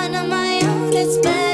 fun on my own, it's better.